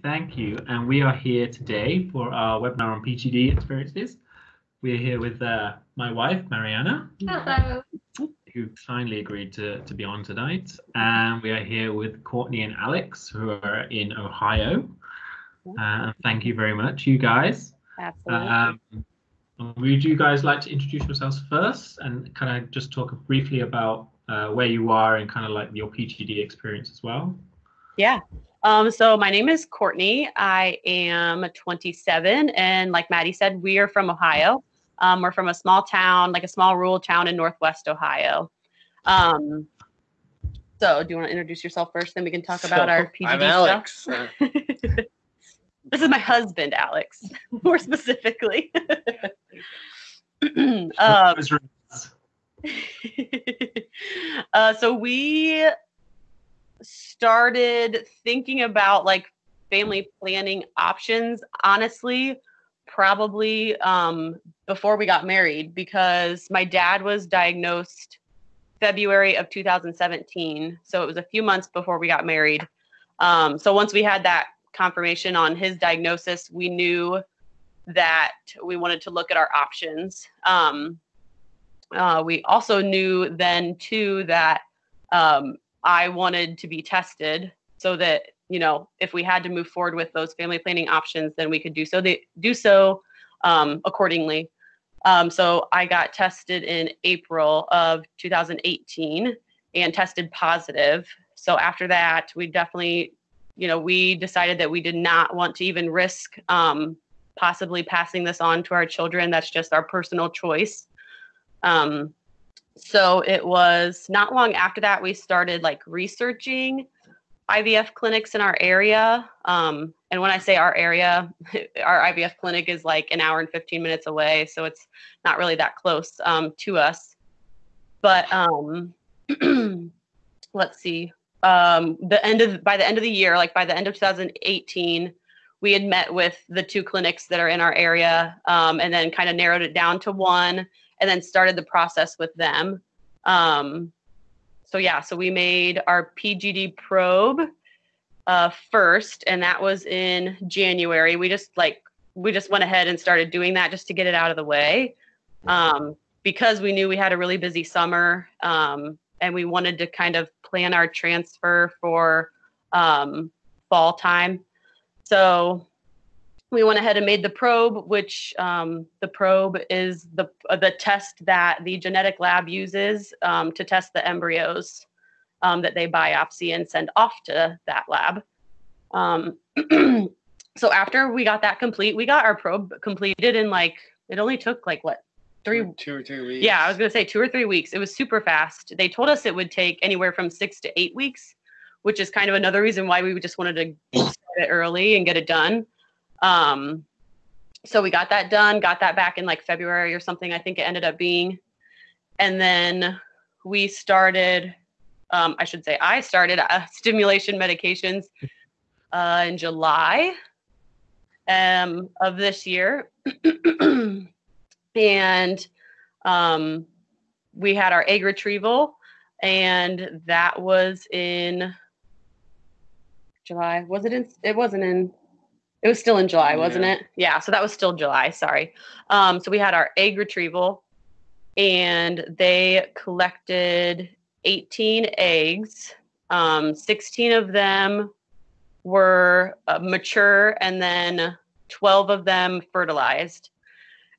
Great, thank you. And we are here today for our webinar on PGD experiences. We're here with uh, my wife, Mariana. Hello. Who kindly agreed to, to be on tonight. And we are here with Courtney and Alex, who are in Ohio. Uh, thank you very much, you guys. Absolutely. Um, would you guys like to introduce yourselves first and kind of just talk briefly about uh, where you are and kind of like your PGD experience as well? Yeah. Um, so my name is Courtney. I am 27, and like Maddie said, we are from Ohio. Um, we're from a small town, like a small rural town in Northwest Ohio. Um, so, do you want to introduce yourself first? Then we can talk about our PGD I'm Alex. stuff. Uh, this is my husband, Alex, more specifically. um, uh, so we started thinking about like family planning options honestly probably um, before we got married because my dad was diagnosed february of 2017 so it was a few months before we got married. Um, so once we had that confirmation on his diagnosis we knew that we wanted to look at our options. Um, uh, we also knew then too that um, I wanted to be tested so that you know if we had to move forward with those family planning options, then we could do so. They do so um, accordingly. Um, so I got tested in April of 2018 and tested positive. So after that, we definitely, you know, we decided that we did not want to even risk um, possibly passing this on to our children. That's just our personal choice. Um, so it was not long after that we started like researching IVF clinics in our area. Um, and when I say our area, our IVF clinic is like an hour and 15 minutes away. So it's not really that close um, to us. But um, let's see. Um, the end of by the end of the year, like by the end of 2018, we had met with the two clinics that are in our area um, and then kind of narrowed it down to one and then started the process with them. Um, so yeah, so we made our PGD probe uh, first, and that was in January. We just like we just went ahead and started doing that just to get it out of the way, um, because we knew we had a really busy summer, um, and we wanted to kind of plan our transfer for um, fall time. So we went ahead and made the probe, which um, the probe is the uh, the test that the genetic lab uses um, to test the embryos um, that they biopsy and send off to that lab. Um, so after we got that complete, we got our probe completed in like it only took like what three two or three weeks. yeah, I was gonna say two or three weeks. It was super fast. They told us it would take anywhere from six to eight weeks, which is kind of another reason why we just wanted to start it early and get it done. Um, so we got that done, got that back in like February or something, I think it ended up being. And then we started, um, I should say, I started uh, stimulation medications uh, in July um, of this year. and um, we had our egg retrieval, and that was in July. Was it in? It wasn't in it was still in July, wasn't Yeah. it? Yeah, so that was still July, sorry. Um, so we had our egg retrieval and they collected 18 eggs. Um, 16 of them were uh, mature and then 12 of them fertilized.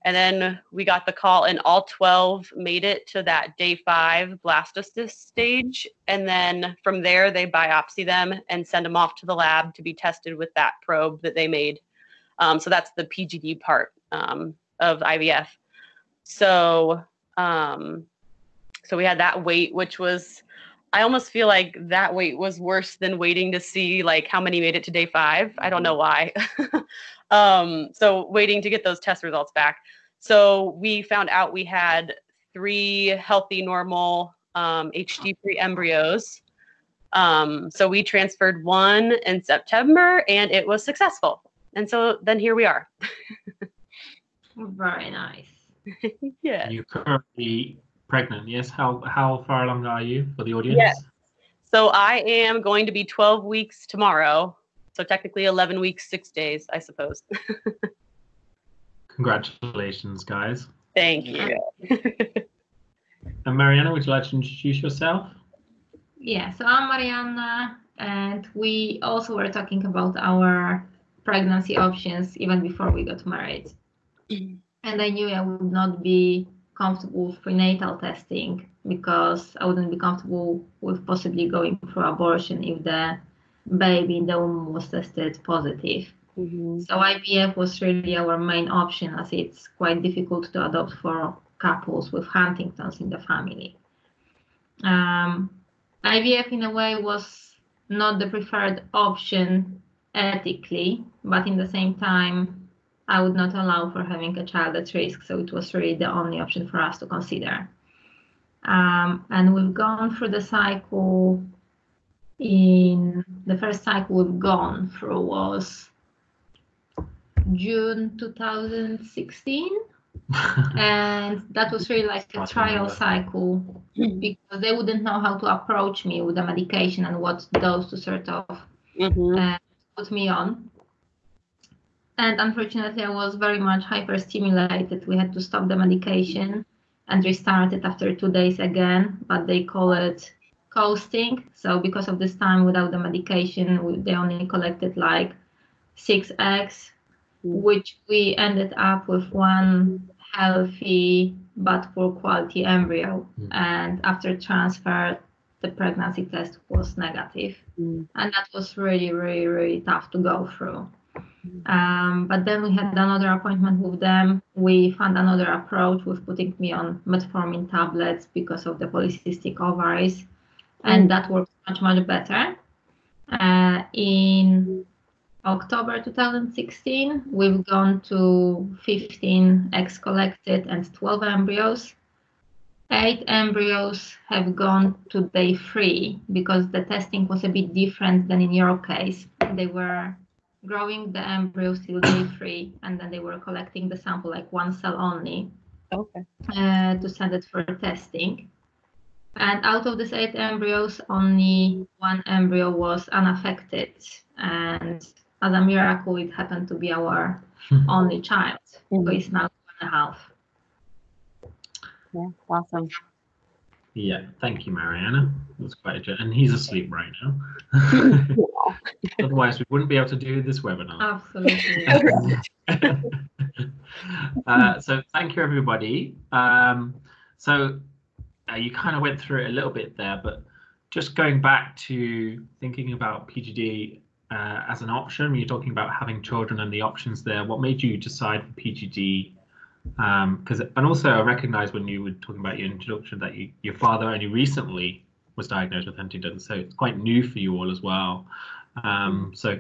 And then we got the call, and all 12 made it to that day five blastocyst stage. And then from there, they biopsy them and send them off to the lab to be tested with that probe that they made. Um, so that's the PGD part um, of IVF. So, um, so we had that wait, which was, I almost feel like that wait was worse than waiting to see like how many made it to day five. I don't know why. um, so waiting to get those test results back. So we found out we had three healthy, normal um, HD-free embryos. Um, so we transferred one in September and it was successful. And so then here we are. Very nice. yeah. You're currently pregnant, yes? How how far along are you for the audience? Yes. So I am going to be 12 weeks tomorrow. So technically 11 weeks, six days, I suppose. Congratulations, guys. Thank you. And Mariana, would you like to introduce yourself? Yeah, so I'm Mariana, and we also were talking about our pregnancy options even before we got married. Mm-hmm. And I knew I would not be comfortable with prenatal testing because I wouldn't be comfortable with possibly going for abortion if the baby in the womb was tested positive. Mhm. So IVF was really our main option as it's quite difficult to adopt for couples with Huntington's in the family. Um, IVF in a way was not the preferred option ethically, but in the same time, I would not allow for having a child at risk. So it was really the only option for us to consider. Um, and we've gone through the cycle in the first cycle we've gone through was June 2016 and that was really like a I trial remember. cycle because they wouldn't know how to approach me with the medication and what dose to sort of Mhm. put me on. And unfortunately, I was very much hyperstimulated. We had to stop the medication and restart it after two days again, but they call it coasting. So, because of this time without the medication, they only collected like six eggs, which we ended up with one healthy but poor quality embryo. Mm. And after transfer, the pregnancy test was negative Mm. and that was really really really tough to go through um, but then we had another appointment with them. We found another approach with putting me on metformin tablets because of the polycystic ovaries. And that worked much much better. Uh, in october 2016 we've gone to 15 eggs collected and 12 embryos. Eight embryos have gone to day three because the testing was a bit different than in your case. They were growing the embryos till day three, and then they were collecting the sample, like one cell only, Okay. uh, to send it for testing. And out of these eight embryos, only one embryo was unaffected. And as a miracle, it happened to be our only child, who Mhm. is now two and a half. Yeah. Awesome. Yeah, thank you, Mariana. That's quite a journey. And he's asleep right now. Otherwise, we wouldn't be able to do this webinar. Absolutely. uh, so thank you, everybody. Um, so uh, you kind of went through it a little bit there, but just going back to thinking about PGD uh, as an option, when you're talking about having children and the options there, what made you decide for PGD? Because and also I recognize when you were talking about your introduction that you, your father only recently was diagnosed with Huntington's, so it's quite new for you all as well. Um, so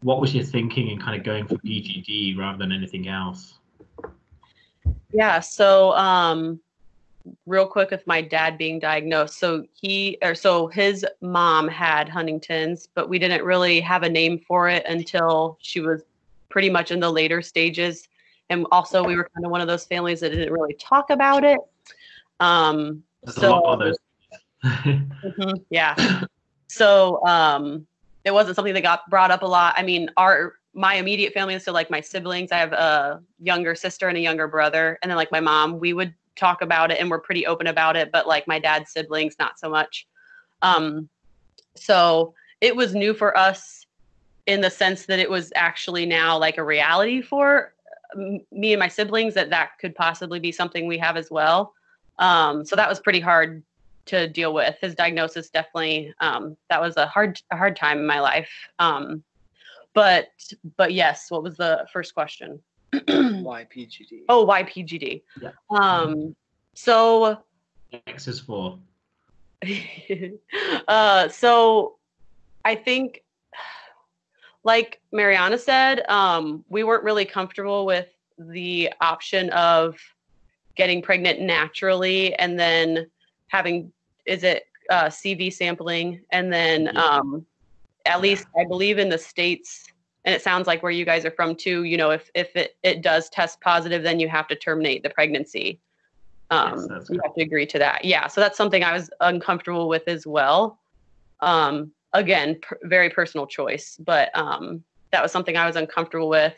what was your thinking in kind of going for PGD rather than anything else? Yeah. So, um, real quick with my dad being diagnosed. So he, or so his mom had Huntington's, but we didn't really have a name for it until she was pretty much in the later stages. And also, we were kind of one of those families that didn't really talk about it. Um, There's so, a lot of those. Mhm, yeah. So um, it wasn't something that got brought up a lot. I mean, our my immediate family, so like my siblings, I have a younger sister and a younger brother, and then like my mom, we would talk about it and we're pretty open about it. But like my dad's siblings, not so much. Um, so it was new for us in the sense that it was actually now like a reality for um, me and my siblings that that could possibly be something we have as well. Um, so that was pretty hard to deal with. His diagnosis definitely um, that was a hard a hard time in my life. Um, but but yes, what was the first question? Why PGD? oh, why PGD? Yeah. Um, so X is for uh, so I think, like Mariana said, um, we weren't really comfortable with the option of getting pregnant naturally and then having, is it uh, CV sampling? And then, um, at least I believe in the States, and it sounds like where you guys are from too, you know, if, if it, it does test positive, then you have to terminate the pregnancy. Um, that's you have to agree to that. Yeah. So that's something I was uncomfortable with as well. Um, again, per, very personal choice, but um, that was something I was uncomfortable with.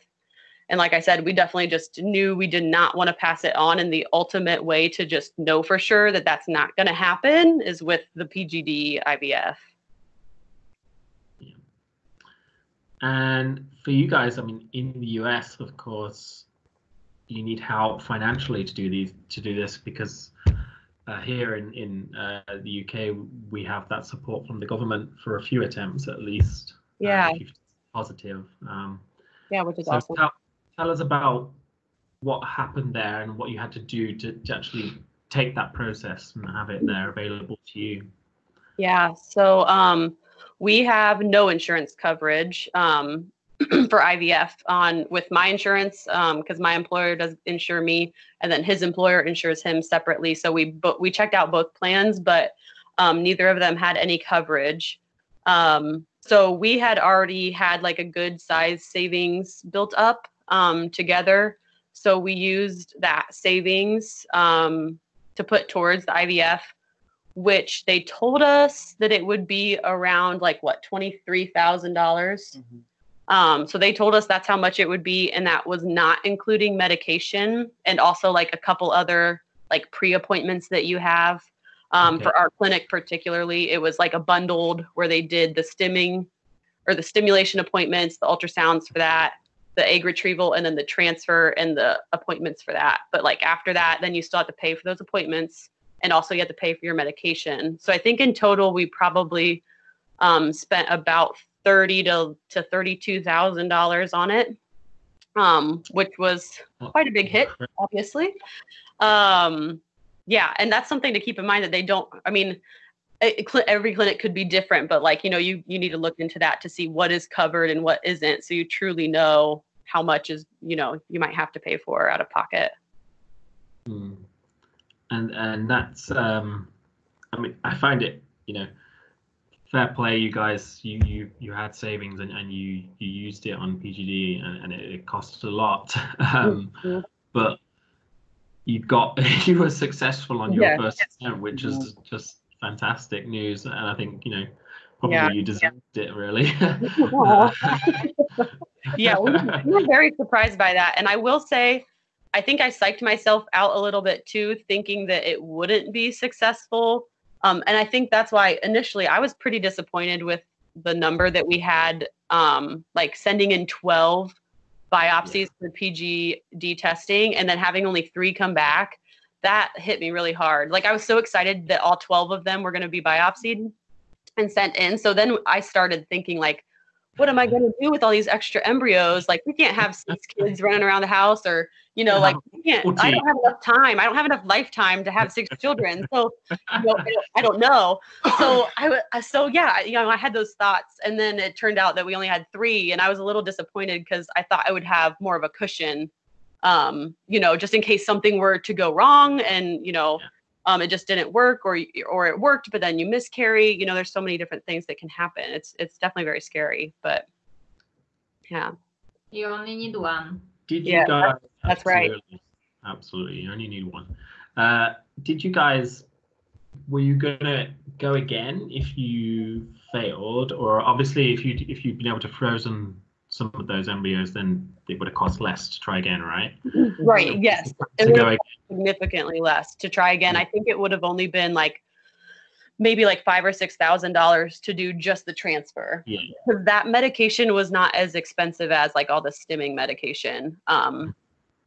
And like I said, we definitely just knew we did not want to pass it on. And the ultimate way to just know for sure that that's not going to happen is with the PGD IVF. Yeah. And for you guys, I mean, in the US, of course, you need help financially to do these to do this because uh, here in in uh, the UK we have that support from the government for a few attempts at least. uh, Yeah. you've positive. Um, Yeah, which is so awesome. tell, tell us about what happened there and what you had to do to, to actually take that process and have it there available to you. Yeah. So um, we have no insurance coverage um, for IVF on with my insurance because my employer does insure me, and then his employer insures him separately. So we but we checked out both plans, but um, neither of them had any coverage. Um, so we had already had like a good size savings built up um, together. So we used that savings um, to put towards the IVF which they told us that it would be around like what twenty three thousand dollars. Mhm. Um, so they told us that's how much it would be, and that was not including medication and also like a couple other like pre appointments that you have. Um, Okay. For our clinic, particularly, it was like a bundled where they did the stimming or the stimulation appointments, the ultrasounds for that, the egg retrieval, and then the transfer and the appointments for that. But like after that, then you still have to pay for those appointments and also you have to pay for your medication. So I think in total we probably um, spent about thirty to to thirty two thousand dollars on it, um, which was quite a big hit, obviously. Um, yeah, and that's something to keep in mind that they don't. I mean, it- every clinic could be different, but like you know, you you need to look into that to see what is covered and what isn't, so you truly know how much is you know you might have to pay for out of pocket. Mm. And and that's um, I mean I find it you know fair play you guys you you you had savings and, and you you used it on PGD and, and it, it cost a lot um, Mhm. but you got you were successful on your Yeah. first attempt which is just fantastic news and I think you know probably Yeah. you deserved it really. yeah, we were, we were very surprised by that. And I will say, I think I psyched myself out a little bit too, thinking that it wouldn't be successful. Um, and I think that's why initially I was pretty disappointed with the number that we had, um, like sending in 12 biopsies for PGD testing and then having only three come back. That hit me really hard. Like I was so excited that all 12 of them were going to be biopsied and sent in. So then I started thinking like, what am I going to do with all these extra embryos? Like, we can't have six kids running around the house, or you know, like, we can't. I don't have enough time. I don't have enough lifetime to have six children. So, you know, I don't, know. So I, so yeah, I- you know, I had those thoughts, and then it turned out that we only had three, and I was a little disappointed because I thought I would have more of a cushion, um, you know, just in case something were to go wrong, and you know. Yeah. Um, it just didn't work, or or it worked, but then you miscarry. You know, there's so many different things that can happen. It's it's definitely very scary, but yeah. You only need one. Did Yeah, you guys? that's right. Absolutely. Absolutely. You only need one. Uh, did you guys? Were you gonna go again if you failed, or obviously if you if you'd been able to frozen some of those embryos, then it would have cost less to try again, right? Right. Yes. It would have significantly less to try again. I think it would have only been like maybe like five or six thousand dollars to do just the transfer. Yeah. That medication was not as expensive as like all the stimming medication. Um,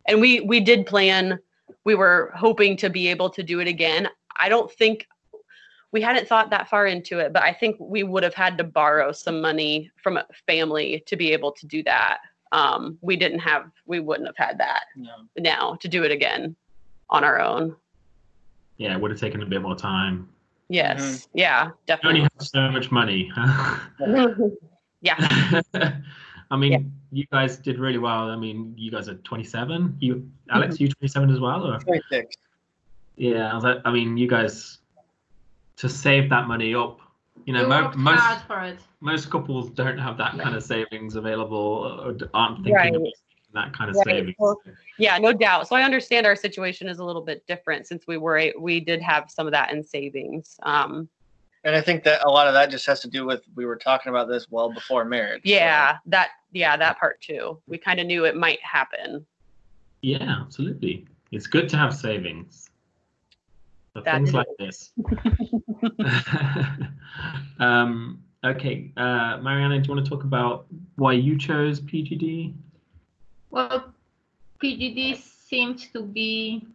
and we we did plan. We were hoping to be able to do it again. I don't think we hadn't thought that far into it, but I think we would have had to borrow some money from a family to be able to do that. Um, we didn't have. We wouldn't have had that No. now to do it again on our own. Yeah, it would have taken a bit more time. Yes. Yeah, definitely. You only definitely. have so much money. yeah. I mean, you guys did really well. I mean, you guys are 27. You, Alex, you 27 as well, or? 26. Yeah, I was like, I mean, you guys to save that money up. You know, mo- most hard for it. most couples don't have that kind of savings available, or aren't thinking Right. of that kind of Right. savings. Well, Yeah, no doubt. So I understand our situation is a little bit different since we were we did have some of that in savings. Um, And I think that a lot of that just has to do with we were talking about this well before marriage. so- Yeah, that yeah, that part too. We kind of knew it might happen. Yeah, absolutely. It's good to have savings. For That things is- like this. um, okay, uh, Mariana, do you want to talk about why you chose PGD? Well, PGD seemed to be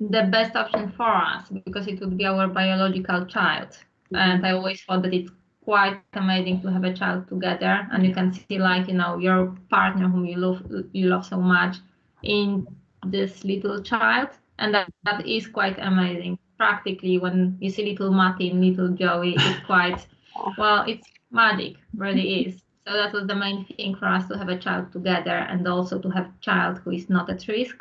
the best option for us because it would be our biological child. And I always thought that it's quite amazing to have a child together and you can see like, you know, your partner whom you love you love so much in this little child. And that, that is quite amazing. Practically when you see little Martin, little Joey, it's quite well, it's magic, really is. So that was the main thing for us to have a child together and also to have a child who is not at risk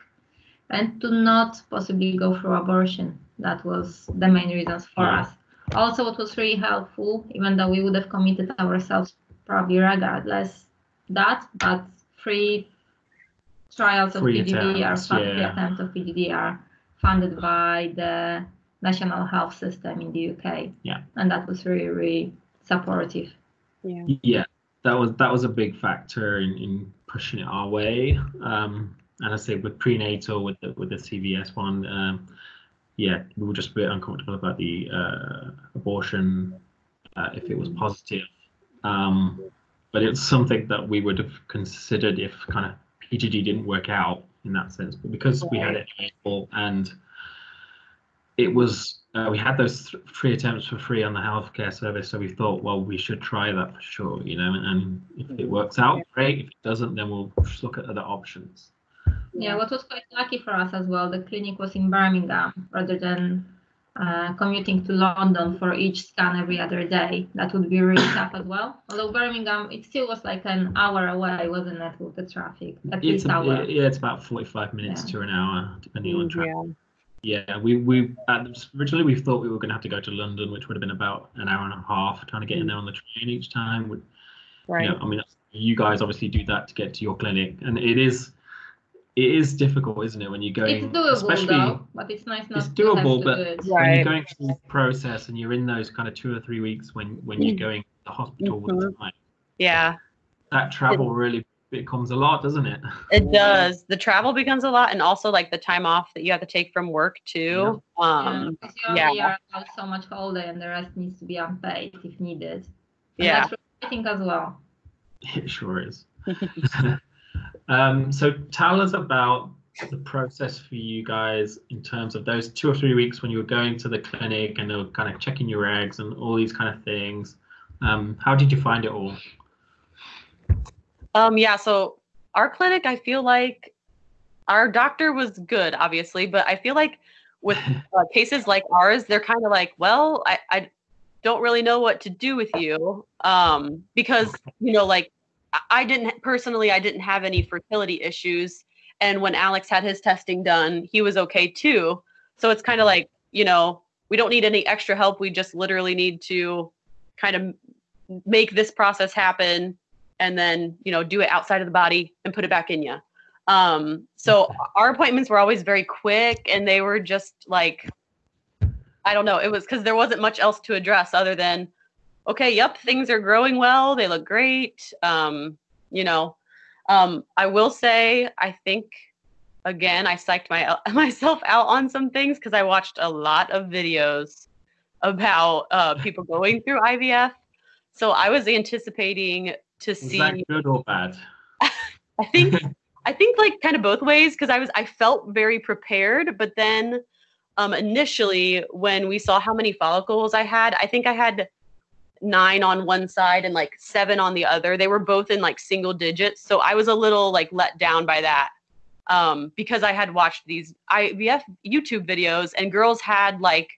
and to not possibly go through abortion. That was the main reasons for us. Also, what was really helpful, even though we would have committed ourselves probably regardless that, but free trials of Free PGD are attempts, yeah. attempts of PGD are funded by the National Health System in the UK. Yeah. And that was really, really supportive. Yeah. Yeah, that was that was a big factor in, in pushing it our way. Um, and I say with prenatal with the with the CVS one, um, yeah, we were just a bit uncomfortable about the uh, abortion uh, if it was positive. Um, but it's something that we would have considered if kind of PGD didn't work out in that sense. But because we had it available and it was uh, we had those th- free attempts for free on the healthcare service, so we thought, well, we should try that for sure, you know. And if it works out, great. If it doesn't, then we'll just look at other options. Yeah, what was quite lucky for us as well, the clinic was in Birmingham rather than uh, commuting to London for each scan every other day. That would be really tough as well. Although Birmingham, it still was like an hour away, wasn't it, with the traffic? At It's least a, hour. yeah, it's about forty-five minutes Yeah. to an hour, depending on traffic. Yeah. Yeah, we we uh, originally we thought we were going to have to go to London, which would have been about an hour and a half trying to get in there on the train each time. Would Right. you know, I mean, you guys obviously do that to get to your clinic, and it is it is difficult, isn't it, when you're going, It's doable especially though, but it's nice not it's to have doable, to but- do it. when you're going through the process and you're in those kind of two or three weeks when when you're going to the hospital all the time. Yeah. That travel really becomes a lot, doesn't it? It does. The travel becomes a lot, and also like the time off that you have to take from work too. Um, because you yeah. only are so much holiday and the rest needs to be unpaid if needed. And yeah. that's frustrating as well. It sure is. um, so tell us about the process for you guys in terms of those two or three weeks when you were going to the clinic and they were kind of checking your eggs and all these kind of things. Um, how did you find it all? Um, yeah, so our clinic, I feel like our doctor was good, obviously, but I feel like with uh, cases like ours, they're kind of like, well, I, I don't really know what to do with you. Um, because, you know, like I- I didn't personally, I didn't have any fertility issues. And when Alex had his testing done, he was okay too. So it's kind of like, you know, we don't need any extra help. We just literally need to kind of make this process happen and then you know do it outside of the body and put it back in you um so our appointments were always very quick and they were just like i don't know it was because there wasn't much else to address other than okay yep things are growing well they look great um you know. Um i will say i think again i psyched my myself out on some things because i watched a lot of videos about uh, people going through ivf so i was anticipating to Was see that good or bad? I think I think like kind of both ways because I was I felt very prepared, but then um initially when we saw how many follicles I had, I think I had nine on one side and like seven on the other. They were both in like single digits, so I was a little like let down by that. Um because I had watched these IVF YouTube videos and girls had like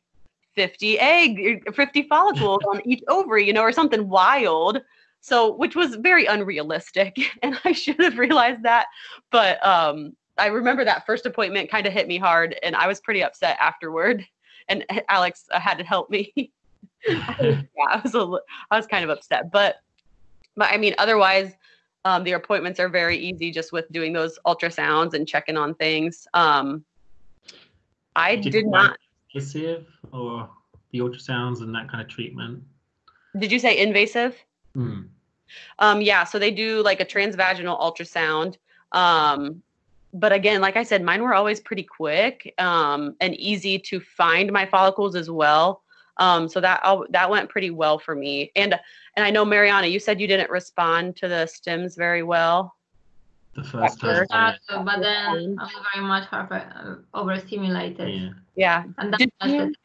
50 egg 50 follicles on each ovary, you know, or something wild so which was very unrealistic and i should have realized that but um i remember that first appointment kind of hit me hard and i was pretty upset afterward and alex uh, had to help me yeah i was a i was kind of upset but but i mean otherwise um, the appointments are very easy just with doing those ultrasounds and checking on things um i Did did not invasive or the ultrasounds and that kind of treatment? Did you say invasive? Hmm. Um, yeah, so they do like a transvaginal ultrasound. Um, but again, like I said, mine were always pretty quick um, and easy to find my follicles as well. Um, so that all, that went pretty well for me. And and I know Mariana, you said you didn't respond to the stims very well. The first time. Yeah. Uh, but then I'm very much hyper, uh, overstimulated. Yeah. Yeah. And that's Did you, it.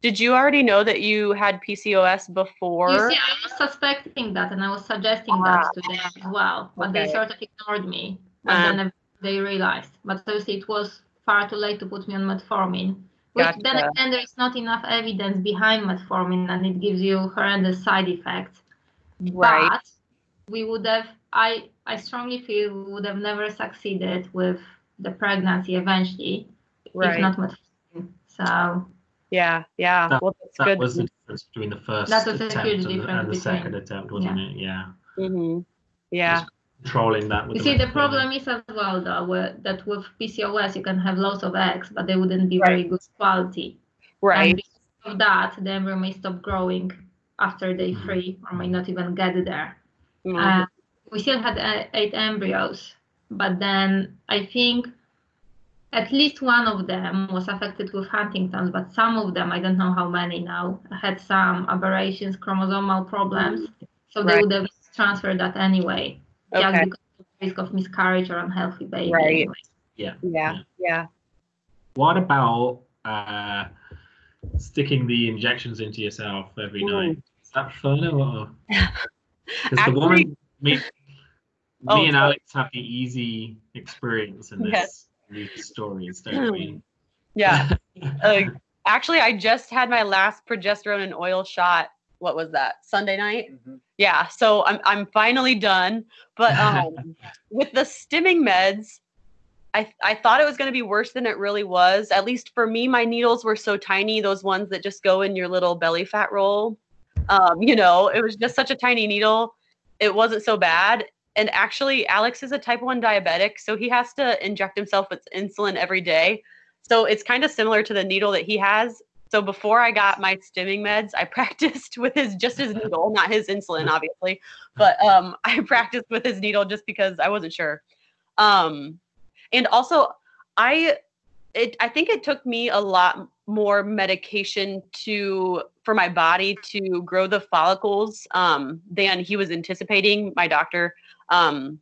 Did you already know that you had PCOS before? You see, I was suspecting that and I was suggesting that to them as well, but they sort of ignored me. But Ah. then they realized. But obviously, it was far too late to put me on metformin. Which then again, there is not enough evidence behind metformin, and it gives you horrendous side effects. right. But we would have, I, I strongly feel we would have never succeeded with the pregnancy eventually, right. if not metformin. So yeah. Yeah. That- well, that's That good. was the difference between the first That was a attempt huge and, the, and the between- second attempt, wasn't it? Yeah. Mm-hmm. Yeah. Controlling that with You the see, the problem is as well, though, where- that with PCOS you can have lots of eggs, but they wouldn't be Right. very good quality. Right. And because of that, the embryo may stop growing after day Mhm. three, or may not even get there. Mhm. Uh, we still had uh, eight embryos, but then I think at least one of them was affected with Huntington's, but some of them, I don't know how many now, had some aberrations, chromosomal problems. So they would have transferred that anyway, just because of the risk of miscarriage or unhealthy baby. Right. anyway. Yeah. Yeah. Yeah. What about uh, sticking the injections into yourself every Ooh. night? Is that fun or? Because the woman, me, me Oh, and sorry. Alex have the easy experience in this Yes. These stories, don't we? Yeah. Uh, actually, I just had my last progesterone and oil shot. What was that? Sunday night. Mhm. Yeah. So I'm I'm finally done. But um, with the stimming meds, I I thought it was going to be worse than it really was. At least for me, my needles were so tiny. Those ones that just go in your little belly fat roll. Um, you know, it was just such a tiny needle. It wasn't so bad. And actually, Alex is a type 1 diabetic, so he has to inject himself with insulin every day. So it's kind of similar to the needle that he has. So before I got my stimming meds, I practiced with his just his needle, not his insulin, obviously. But um, I practiced with his needle just because I wasn't sure. Um, and also, I it I think it took me a lot more medication to for my body to grow the follicles um, than he was anticipating. My doctor. Um,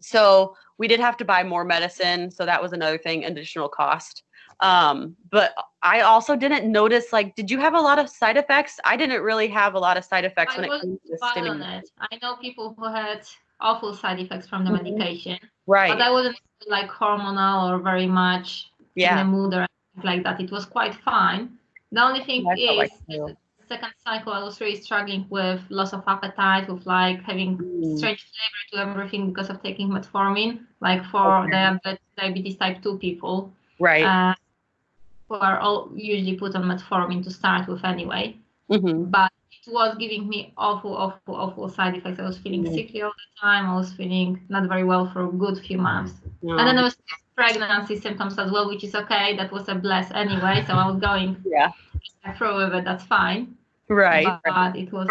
so we did have to buy more medicine. So that was another thing, additional cost. Um, but I also didn't notice like, did you have a lot of side effects? I didn't really have a lot of side effects I when it comes to it. I know people who had awful side effects from the Mhm. medication, Right. but I wasn't like hormonal or very much in yeah. the mood or anything like that. It was quite fine. The only thing I is, like second cycle, I was really struggling with loss of appetite, with like having Mm. strange flavor to everything because of taking metformin, like for Okay. diabetes, diabetes type 2 people, Right. uh, who are all usually put on metformin to start with anyway. hmm But was giving me awful, awful, awful side effects. I was feeling Mm. sickly all the time. I was feeling not very well for a good few months. And then I was pregnancy symptoms as well, which is okay. That was a bless anyway. So I was going yeah. through with it. That's fine. Right. But, but it was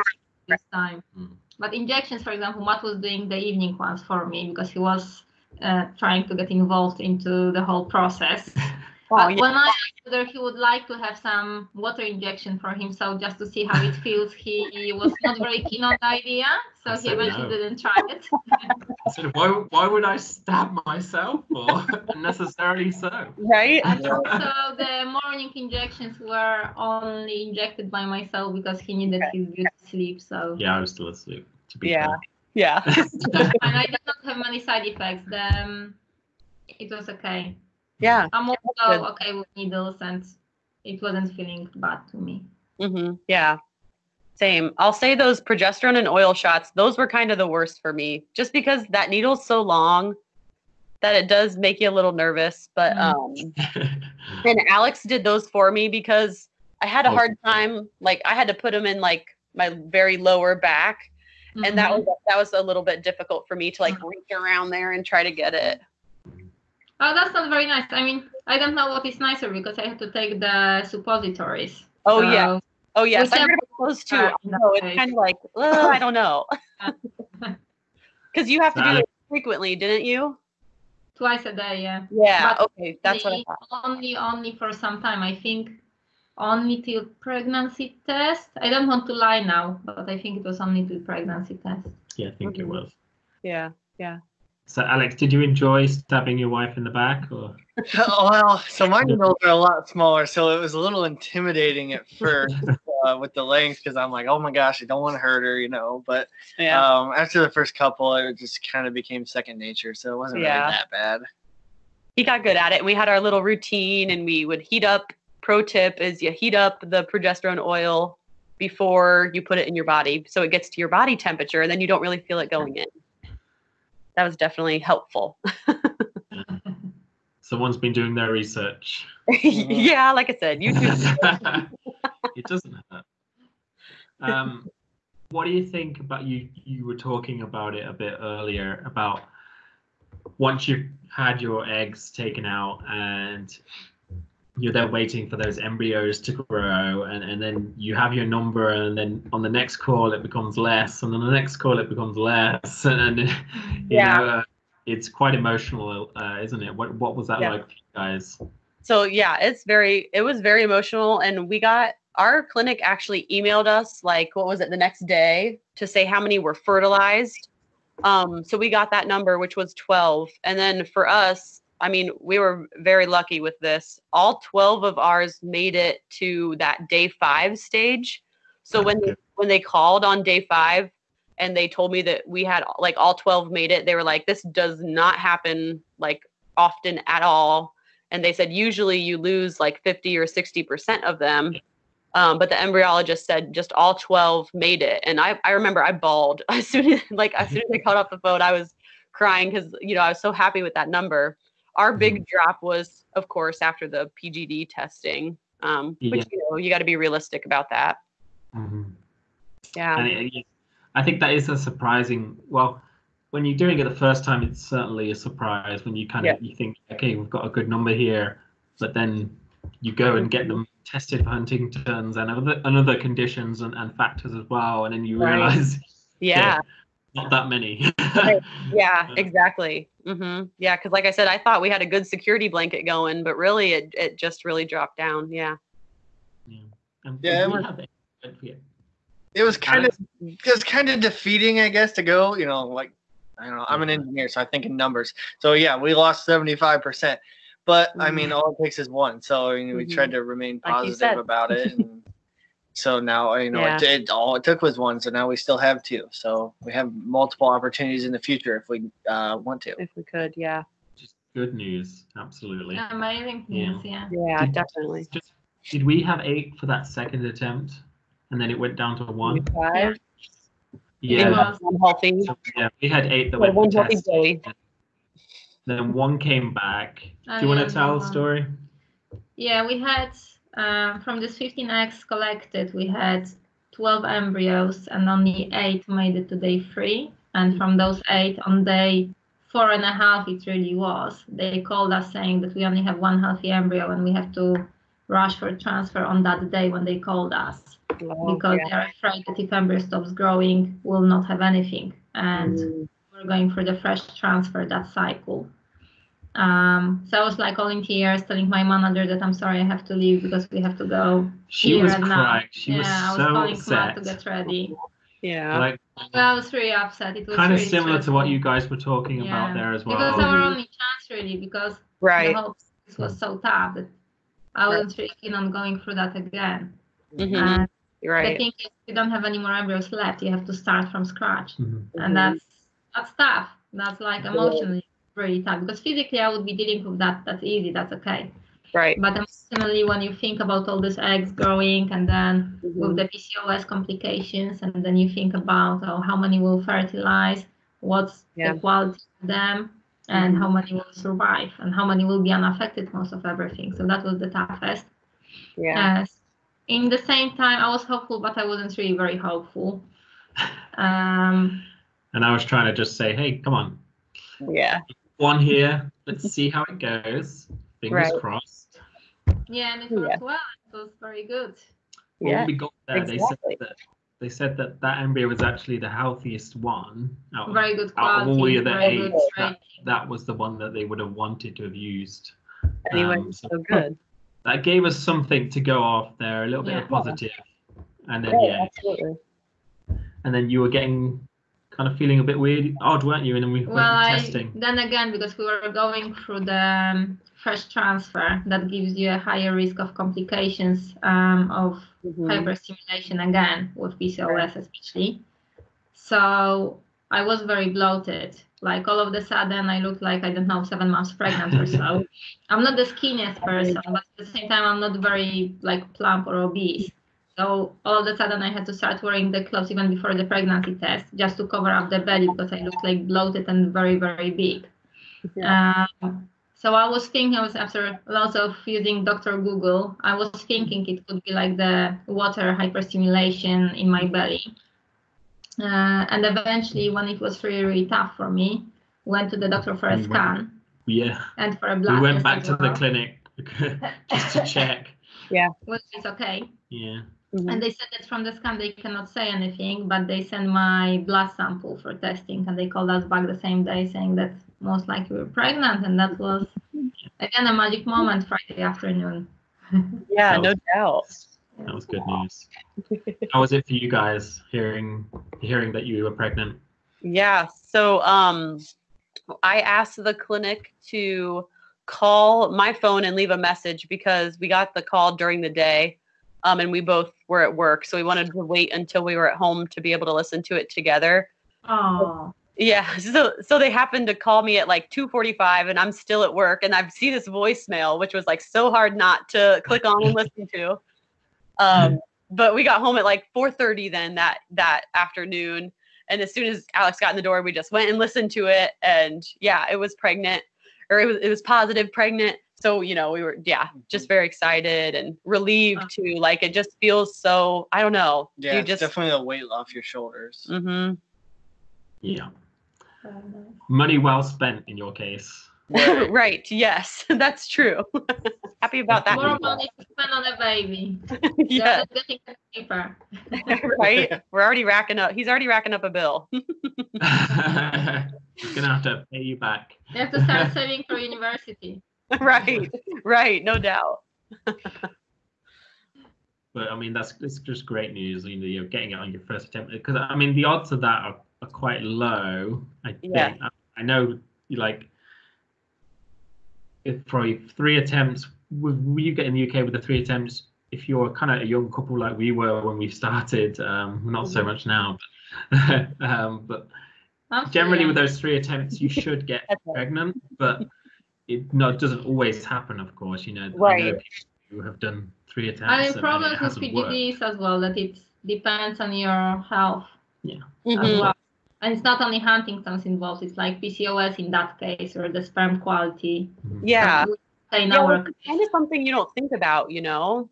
this time. But injections, for example, Matt was doing the evening ones for me because he was uh, trying to get involved into the whole process. Oh, yeah. when I asked whether he would like to have some water injection for himself just to see how it feels, he was not very keen on the idea. So I he said eventually no. didn't try it. I said, why, why would I stab myself? Or unnecessarily so. Right. And also the morning injections were only injected by myself because he needed his good sleep. So Yeah, I was still asleep. To be Yeah. Yeah. and I did not have many side effects. Then it was okay. Yeah. I'm good. also okay with needles and it wasn't feeling bad to me. hmm Yeah. Same. I'll say those progesterone and oil shots, those were kind of the worst for me, just because that needle's so long that it does make you a little nervous. But Mm. um and Alex did those for me because I had a hard time. Like I had to put them in like my very lower back, and that Mhm. was that was a little bit difficult for me to like reach around there and try to get it. Oh, that's not very nice. I mean, I don't know what is nicer because I had to take the suppositories. Oh yeah. Oh yes. We I heard kept- about those too. uh, I know it's kind of like uh, I don't know. Because you have to do it frequently, didn't you? twice a day, yeah. Yeah. But okay. That's what I only- thought. Only, only for some time. I think only till pregnancy test. I don't want to lie now, but I think it was only till pregnancy test. Yeah, I think it Mhm. was. Yeah. Yeah. So, Alex, did you enjoy stabbing your wife in the back? Or well, so my needles are a lot smaller, so it was a little intimidating at first uh, with the length because I'm like, oh my gosh, I don't want to hurt her, you know. But Yeah. um, after the first couple, it just kind of became second nature, so it wasn't Yeah. really that bad. he got good at it and we had our little routine and we would heat up pro tip is you heat up the progesterone oil before you put it in your body so it gets to your body temperature and then you don't really feel it going in that was definitely helpful someone's been doing their research. yeah like i said youtube it doesn't hurt. Um, what do you think about you? You were talking about it a bit earlier about once you've had your eggs taken out and you're there waiting for those embryos to grow and, and then you have your number and then on the next call it becomes less and on the next call it becomes less and, Yeah. know uh, it's quite emotional uh, isn't it what what was that Yeah. like for you guys so yeah it's very it was very emotional and we got our clinic actually emailed us like what was it the next day to say how many were fertilized um so we got that number which was 12 and then for us i mean we were very lucky with this. All 12 of ours made it to that day 5 stage. So when they, when they called on day 5 and they told me that we had like all 12 made it they were like this does not happen like often at all. And they said usually you lose like 50 or 60 percent of them. Um, but the embryologist said just all 12 made it. And i, I remember i bawled. As soon as like as soon as i got off the phone i was crying because you know i was so happy with that number our big drop was of course after the pgd testing um, which Yeah. you know you got to be realistic about that Mhm. yeah And it, it- I think that is a surprising. Well, when you're doing it the first time, it's certainly a surprise when you kind of you think, okay, we've got a good number here, but then you go and get them tested for Huntington's and other and other conditions and, and factors as well, and then you Right. realize yeah not that many. Right. yeah Yeah. exactly hmm yeah because like i said i thought we had a good security blanket going but really it, it just really dropped down yeah yeah. And Yeah, it was- it- yeah. It was kind Alex? of it was kind of defeating, I guess, to go. You know, like I don't know. I'm an engineer, so I think in numbers. So yeah, we lost 75 percent. But I mean, all it takes is one. So I mean, we Mhm. tried to remain positive said. about it. And so now you know, it, Yeah. it, all it took was one. So now we still have two. So we have multiple opportunities in the future if we uh, want to. if we could yeah Just good news, absolutely. Amazing Yeah. news, yeah. yeah Did- definitely Just, did we have eight for that second attempt, and then it went down to one? Five. Yeah, was- One healthy So, yeah, we had eight that Well, went one healthy test. Joey. Then one came back. Oh, Do you want to tell the story? Yeah, we had um, from this 15 eggs collected, we had 12 embryos and only eight made it to day three. And from those eight, on day four and a half, it really was. They called us saying that we only have one healthy embryo and we have to rush for transfer on that day when they called us because yeah. they're afraid that if embryo stops growing, we'll not have anything. And Mm. we're going for the fresh transfer that cycle. Um, so I was like all in tears, telling my manager that I'm sorry I have to leave because we have to go. She here was and now. crying. She yeah, was I was so calling Matt to get ready. yeah Like I was really upset. It was kind of really similar to what you guys were talking about there as well. Because it was our only chance really, because right the whole process was so tough that I wasn't really keen on going through that again. Mhm. And You're the right thing is, you don't have any more embryos left. You have to start from scratch. Mhm. and that's that's tough. That's like emotionally really tough because physically I would be dealing with that. That's easy. That's okay. right But emotionally, when you think about all these eggs growing and then with Mhm. the PCOS complications, and then you think about oh, how many will fertilize, what's Yeah. the quality of them, and Mhm. how many will survive, and how many will be unaffected most of everything. So that was the toughest. yeah Yes. In the same time, I was hopeful, but I wasn't really very hopeful. Um, And I was trying to just say, hey, come on, yeah one here. Let's see how it goes. Fingers Right. crossed. Yeah, and it Yeah. worked well. It was very good. when Yeah. we got there, exactly. they said that they said that that embryo was actually the healthiest one out of, Very good out of all the other very good eight. trade. That, that was the one that they would have wanted to have used. Anyway, Um, so so good. that gave us something to go off there, a little bit Yeah. of positive. And then Yeah, yeah, absolutely. and then you were getting kind of feeling a bit weird, odd, weren't you? And then we went Well, for I, testing. then again, because we were going through the um, fresh transfer, that gives you a higher risk of complications um, of Mhm. hyperstimulation again with PCOS especially. So I was very bloated. Like all of a sudden, I looked like I don't know seven months pregnant or so. I'm not the skinniest person, but at the same time, I'm not very like plump or obese. So all of a sudden, I had to start wearing the clothes even before the pregnancy test, just to cover up the belly because I looked like bloated and very very big. Um, so I was thinking, I was after lots of using Dr. Google, I was thinking it could be like the water hyperstimulation in my belly. Uh, and eventually, when it was really, really tough for me, went to the doctor for a You went- scan Yeah, and for a blood we went back as to the clinic just to check. Yeah. Which is okay. Yeah. Mhm. And they said that from the scan they cannot say anything, but they sent my blood sample for testing, and they called us back the same day saying that most likely we're pregnant, and that was again a magic moment Friday afternoon. Yeah, That no doubt. That was good news. How was it for you guys hearing hearing that you were pregnant? Yeah. So um I asked the clinic to call my phone and leave a message because we got the call during the day. Um, and we both were at work. So we wanted to wait until we were at home to be able to listen to it together. Oh, Yeah. So so they happened to call me at like 2:45 and I'm still at work and I've seen this voicemail, which was like so hard not to click on and listen to. Um, but we got home at like 4:30 then that that afternoon. And as soon as Alex got in the door, we just went and listened to it. And yeah, it was pregnant or it was it was positive pregnant. So, you know, we were yeah, just mm-hmm. very excited and relieved uh-huh. too. Like it just feels so I don't know. Yeah, you it's just definitely a weight off your shoulders. hmm Yeah. Mm-hmm. Money well spent in your case. Right. right. Yes, that's true. Happy about that. more money to spend on a baby. yeah, Just getting cheaper. right. We're already racking up. He's already racking up a bill. He's gonna have to pay you back. You have to start saving for university. right. Right. No doubt. But I mean, that's it's just great news. You know, you're getting it on your first attempt because I mean, the odds of that are, are quite low. I think. Yeah. I, I know, you like, if for three attempts, with you get in the UK with the three attempts, if you're kind of a young couple like we were when we started, um, not so Mhm. much now, but, um, but I'm generally with those three attempts, you should get pregnant. But it no, it doesn't always happen. Of course, you know, I know Right. people who have done three attempts. I mean, and- and problems with hasn't worked. PGDs as well, that it depends on your health as Mhm. well. And it's not only Huntington's involved, it's like PCOS in that case, or the sperm quality. Mhm. Yeah. In Yeah, our it's kind of something you don't think about, you know?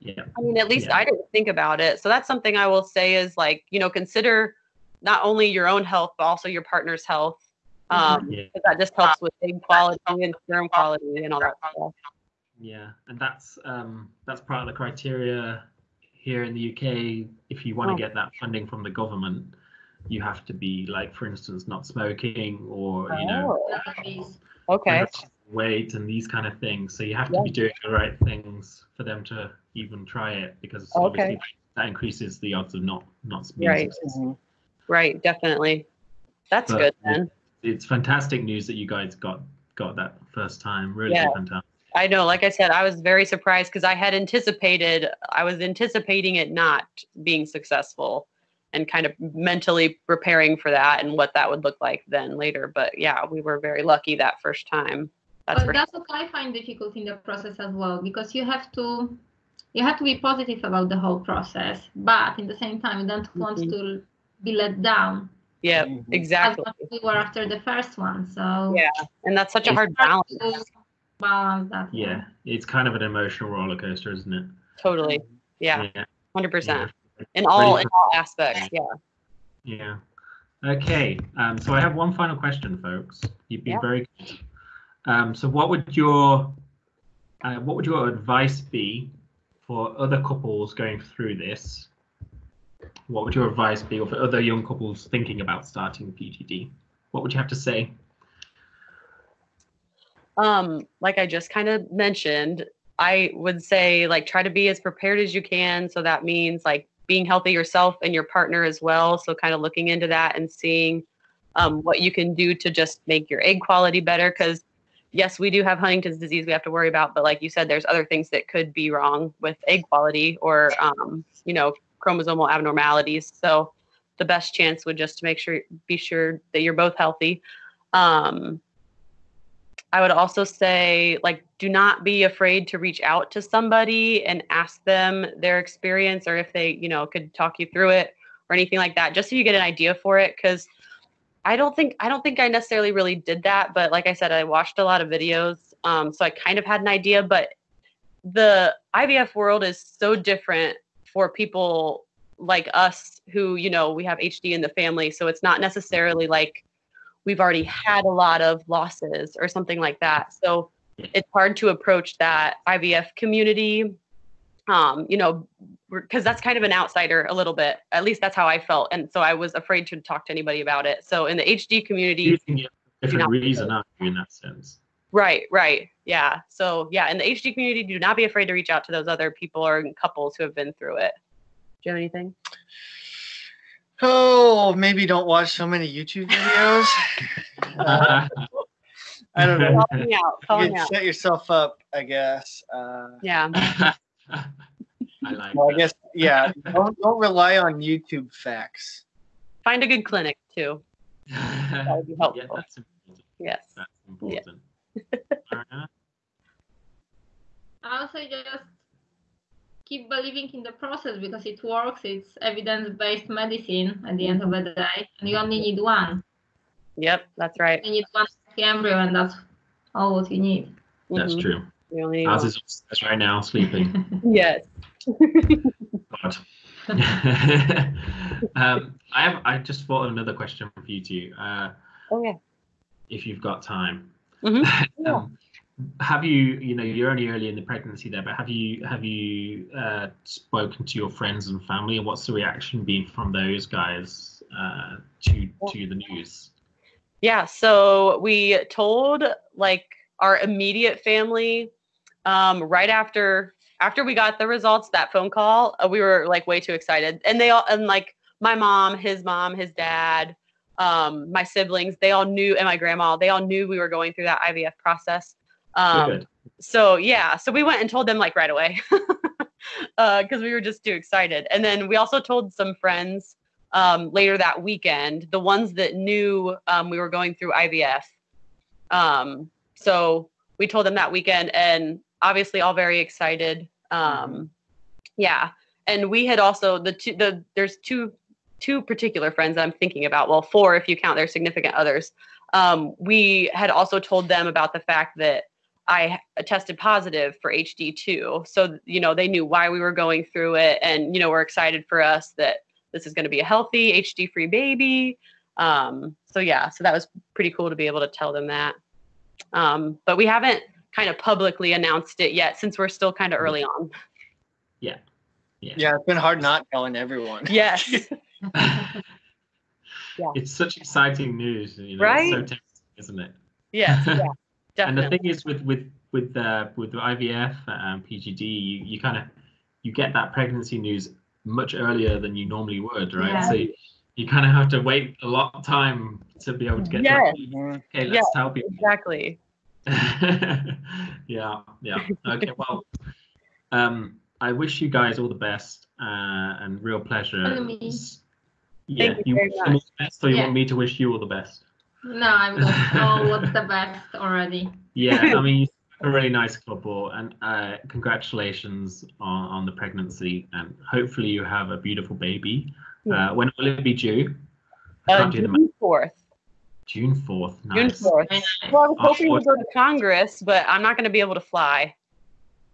Yeah. I mean, at least Yeah. I didn't think about it. So that's something I will say is like, you know, consider not only your own health, but also your partner's health. Um, Yeah. that just helps with egg quality and sperm quality and all that stuff. Yeah, and that's um, that's part of the criteria here in the UK. If you want to Oh. get that funding from the government, you have to be like, for instance, not smoking or you know Oh, okay. weight and these kind of things. So you have to Yeah. be doing the right things for them to even try it because Okay. obviously that increases the odds of not not being Right. successful. Right. Definitely. That's But good then. It's fantastic news that you guys got got that first time. Really Yeah. fantastic. I know, like I said, I was very surprised because I had anticipated, I was anticipating it not being successful and kind of mentally preparing for that and what that would look like then later. But yeah, we were very lucky that first time. That's But for that's what I find difficult in the process as well, because you have to you have to be positive about the whole process, but in the same time you don't want Mhm. to be let down yeah, Mhm. exactly. much as we were after the first one. So Yeah, and that's such a it's hard hard balance. to balance that. Yeah, it's kind of an emotional roller coaster, isn't it? Totally. Yeah, Yeah. hundred percent yeah. in all in all aspects. Yeah. Yeah. Okay. Um, so I have one final question, folks. You've been Yeah. very good. Um, so what would your uh, what would your advice be for other couples going through this, what would your advice be, for other young couples thinking about starting PGD? What would you have to say? Um, like I just kind of mentioned, I would say like try to be as prepared as you can. So that means like being healthy yourself and your partner as well. So kind of looking into that and seeing um, what you can do to just make your egg quality better. Because yes, we do have Huntington's disease we have to worry about, but like you said, there's other things that could be wrong with egg quality or um, you know chromosomal abnormalities. So the best chance would just to make sure be sure that you're both healthy. Um, I would also say, like, do not be afraid to reach out to somebody and ask them their experience or if they, you know, could talk you through it or anything like that, just so you get an idea for it. Because I don't think I don't think I necessarily really did that, but like I said, I watched a lot of videos, um, so I kind of had an idea. But the IVF world is so different for people like us who, you know, we have HD in the family, so it's not necessarily like we've already had a lot of losses or something like that. So it's hard to approach that IVF community, um, you know, because that's kind of an outsider a little bit. At least that's how I felt, and so I was afraid to talk to anybody about it. So in the HD community, You think you a different reason, in that sense? right, right, yeah. So yeah, in the HD community, do not be afraid to reach out to those other people or couples who have been through it. Do you have anything? Oh, maybe don't watch so many YouTube videos. Uh, I don't know. Call me out. You me out. set yourself up, I guess. Uh, Yeah. I like well, I guess, yeah. Don't, don't rely on YouTube facts. Find a good clinic too. That would be yeah, helpful. that's important. Yes. That's important. Mariana? I also just keep believing in the process because it works. It's evidence-based medicine at the end of the day, and you only need one. Yep, that's right. You need one embryo, and that's all what you need. That's Mhm. true. We only need Ours one. is upstairs right now, sleeping. Yes. God. um, I have. I just thought of another question for you two. Uh, Oh yeah. if you've got time. Mhm. Yeah. Have you, you know, you're only early in the pregnancy there, but have you have you uh, spoken to your friends and family, and what's the reaction been from those guys uh, to to the news? Yeah, so we told like our immediate family um, right after after we got the results that phone call uh, we were like way too excited and they all and like my mom his mom his dad um, my siblings they all knew and my grandma they all knew we were going through that ivf process um, so yeah so we went and told them like right away because we were just too excited. And then we also told some friends um, later that weekend the ones that knew um, we were going through ivf um, so we told them that weekend and obviously all very excited um, yeah. And we had also the two the there's two two particular friends that i'm thinking about. Well four if you count their significant others. Um, we had also told them about the fact that I tested positive for HD2. So, you know, they knew why we were going through it and, you know, we're excited for us that this is going to be a healthy HD free baby. Um, so, yeah, so that was pretty cool to be able to tell them that. Um, but we haven't kind of publicly announced it yet since we're still kind of early on. Yeah. Yeah, it's been hard not telling everyone. Yes. Yeah. It's such exciting news, you know. Right? It's so tempting, isn't it? yes. Yeah. And the thing is with with with uh, with IVF and PGD, you, you kind of you get that pregnancy news much earlier than you normally would, right? Yeah. So you, you kind of have to wait a lot of time to be able to get. Yes. To, okay, let's Yeah. tell people. Exactly. yeah, yeah. Okay, well, um, I wish you guys all the best uh, and real pleasure. And me. Yeah, Thank you you very wish them all much. the best, or you Yeah. want me to wish you all the best? No, I've got oh, what's the best already. Yeah, I mean, you're a really nice couple, and uh, congratulations on, on the pregnancy, and hopefully you have a beautiful baby. Yeah. Uh, when will it be due? Uh, Can't do the math. June 4th. June fourth. June 4th. Well, I was Oh, hoping what- to go to Congress, but I'm not going to be able to fly.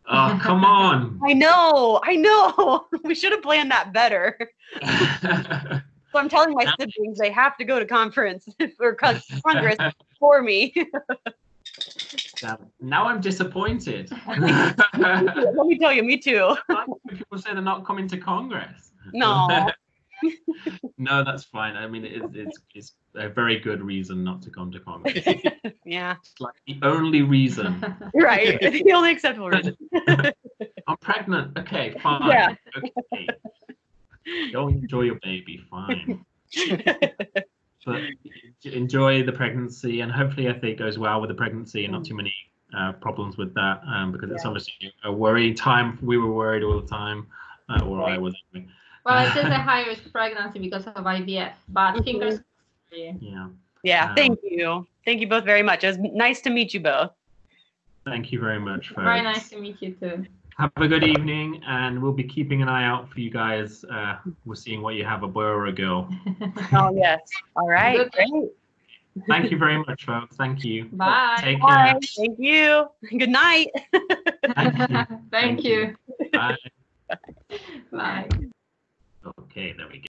Oh, come on. I know, I know. We should have planned that better. So I'm telling my siblings they have to go to conference or Congress for me. Now I'm disappointed. Let me tell you, me too. People say they're not coming to Congress. No. no, that's fine. I mean, it's, it's it's a very good reason not to come to Congress. Yeah, It's like the only reason. right. the only acceptable reason. I'm pregnant. Okay, fine. Yeah. Okay. Go enjoy your baby. Fine. But enjoy the pregnancy, and hopefully, I think it goes well with the pregnancy, and not too many uh, problems with that, um, because it's Yeah. obviously a worry time. We were worried all the time, uh, or I was. anyway. well, it is a high risk pregnancy because of IVF, but Mhm. fingers crossed. Yeah. Yeah, Um, thank you. Thank you both very much. It was nice to meet you both. Thank you very much, folks. Very nice to meet you too. Have a good evening, and we'll be keeping an eye out for you guys. Uh, we're seeing what you have, a boy or a girl. Oh, yes. All right. Good. Great. Thank you very much, folks. Thank you. Bye. Take Bye. care. Thank you. Good night. Thank you. Thank you. Bye. Bye. Okay, there we go.